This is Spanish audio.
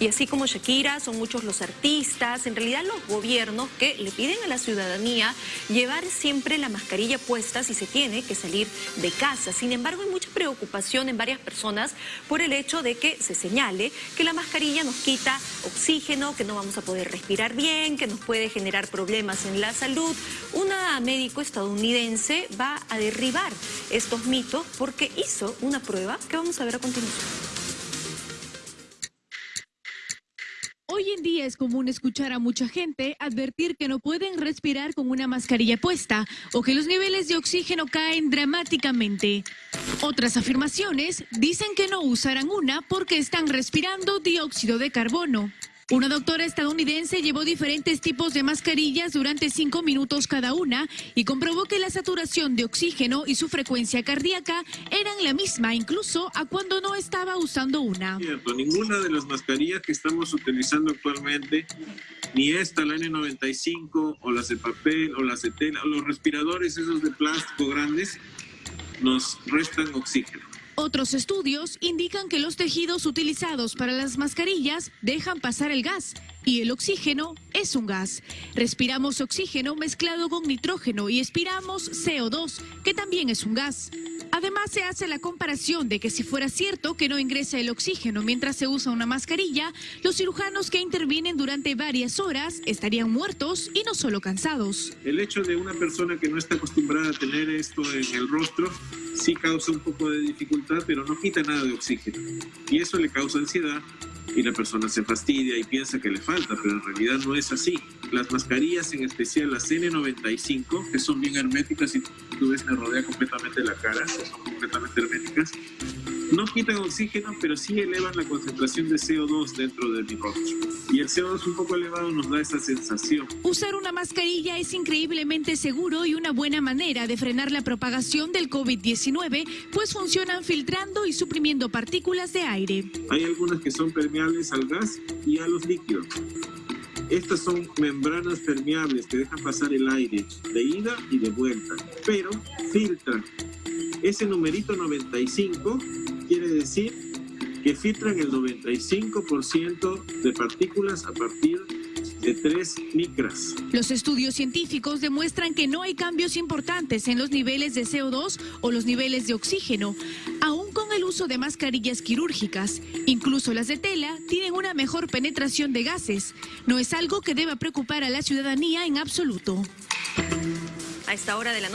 Y así como Shakira, son muchos los artistas, en realidad los gobiernos que le piden a la ciudadanía llevar siempre la mascarilla puesta si se tiene que salir de casa. Sin embargo, hay mucha preocupación en varias personas por el hecho de que se señale que la mascarilla nos quita oxígeno, que no vamos a poder respirar bien, que nos puede generar problemas en la salud. Una médico estadounidense va a derribar estos mitos porque hizo una prueba que vamos a ver a continuación. Hoy en día es común escuchar a mucha gente advertir que no pueden respirar con una mascarilla puesta o que los niveles de oxígeno caen dramáticamente. Otras afirmaciones dicen que no usarán una porque están respirando dióxido de carbono. Una doctora estadounidense llevó diferentes tipos de mascarillas durante cinco minutos cada una y comprobó que la saturación de oxígeno y su frecuencia cardíaca eran la misma incluso a cuando no estaba usando una. Cierto, ninguna de las mascarillas que estamos utilizando actualmente, ni esta, la N95 o las de papel o las de tela, o los respiradores esos de plástico grandes, nos restan oxígeno. Otros estudios indican que los tejidos utilizados para las mascarillas dejan pasar el gas y el oxígeno es un gas. Respiramos oxígeno mezclado con nitrógeno y expiramos CO2, que también es un gas. Además, se hace la comparación de que si fuera cierto que no ingresa el oxígeno mientras se usa una mascarilla, los cirujanos que intervienen durante varias horas estarían muertos y no solo cansados. El hecho de una persona que no está acostumbrada a tener esto en el rostro sí causa un poco de dificultad, pero no quita nada de oxígeno. Y eso le causa ansiedad y la persona se fastidia y piensa que le falta, pero en realidad no es así. Las mascarillas, en especial las N95, que son bien herméticas y tú ves, me rodea completamente la cara, son completamente herméticas, no quitan oxígeno, pero sí elevan la concentración de CO2 dentro de mi rostro. Y el CO2 un poco elevado nos da esa sensación. Usar una mascarilla es increíblemente seguro y una buena manera de frenar la propagación del COVID-19, pues funcionan filtrando y suprimiendo partículas de aire. Hay algunas que son permeables al gas y a los líquidos. Estas son membranas permeables que dejan pasar el aire de ida y de vuelta, pero filtran. Ese numerito 95 quiere decir que filtran el 95% de partículas a partir de 3 micras. Los estudios científicos demuestran que no hay cambios importantes en los niveles de CO2 o los niveles de oxígeno, aún con el uso de mascarillas quirúrgicas. Incluso las de tela tienen una mejor penetración de gases. No es algo que deba preocupar a la ciudadanía en absoluto. A esta hora de la